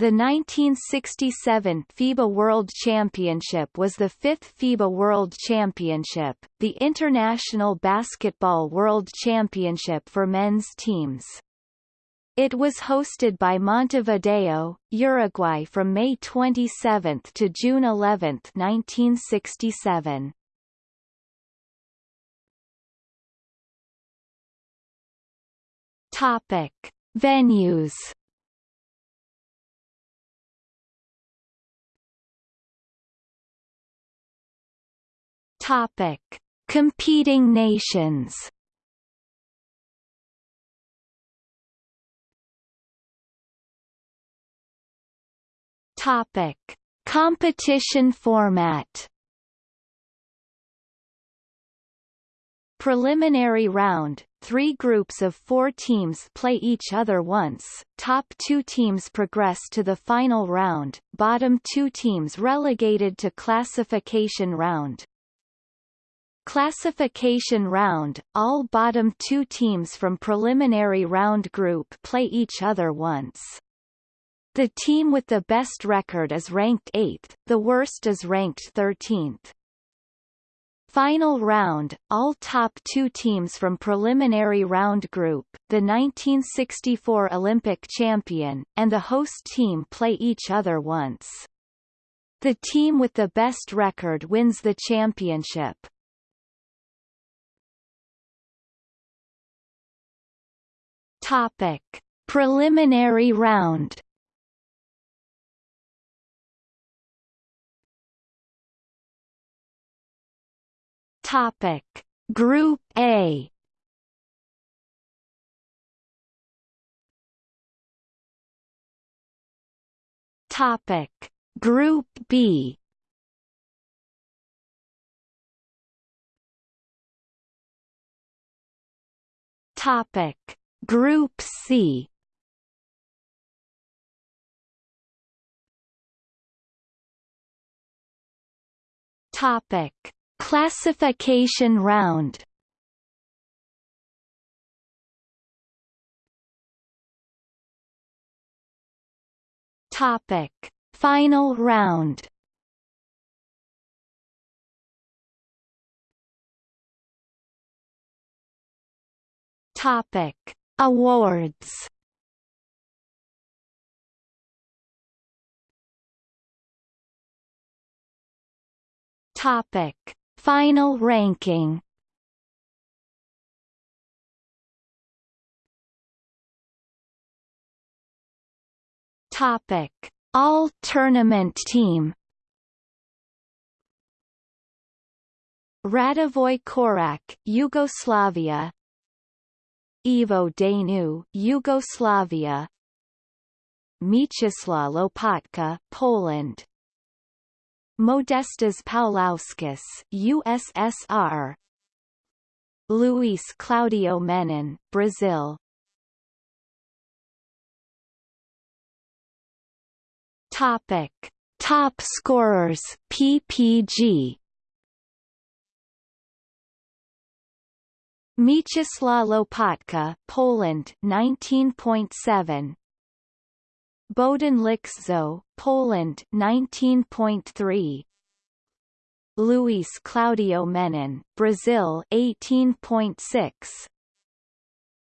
The 1967 FIBA World Championship was the fifth FIBA World Championship, the International Basketball World Championship for men's teams. It was hosted by Montevideo, Uruguay from May 27 to June 11, 1967. Topic: Venues Topic: Competing nations. Topic: Competition format. Preliminary round, three groups of four teams play each other once, top two teams progress to the final round, bottom two teams relegated to classification round. Classification round, all bottom two teams from preliminary round group play each other once. The team with the best record is ranked 8th, the worst is ranked 13th. Final round, all top two teams from preliminary round group, the 1964 Olympic champion, and the host team play each other once. The team with the best record wins the championship. Topic: Preliminary round. Topic: Group A. Topic: Group B. Topic Group C Topic: Classification round. Topic: Final round. Topic: Awards Topic: Final ranking. Topic: All tournament team. Radivoj Korac, Yugoslavia Ivo Daneu, Yugoslavia. Mieczysław Lopatka, Poland. Modestas Paulauskas, USSR Luis Claudio Menon, Brazil. Topic. Top scorers PPG Mieczysław Lopatka, Poland 19.7 Bohdan Likszo, Poland 19.3 Luis Claudio Menon, Brazil 18.6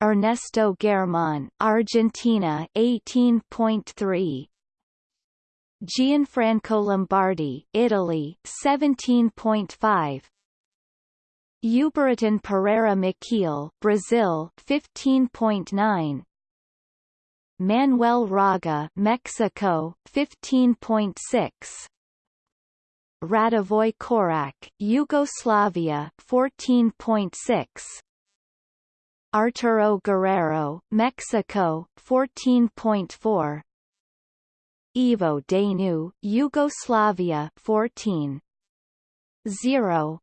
Ernesto Gehrmann, Argentina 18.3 Gianfranco Lombardi, Italy 17.5 Ubiratan Pereira Maciel, Brazil 15.9 Manuel Raga, Mexico 15.6 Radivoj Korac, Yugoslavia 14.6 Arturo Guerrero, Mexico 14.4 Ivo Daneu, Yugoslavia 14 0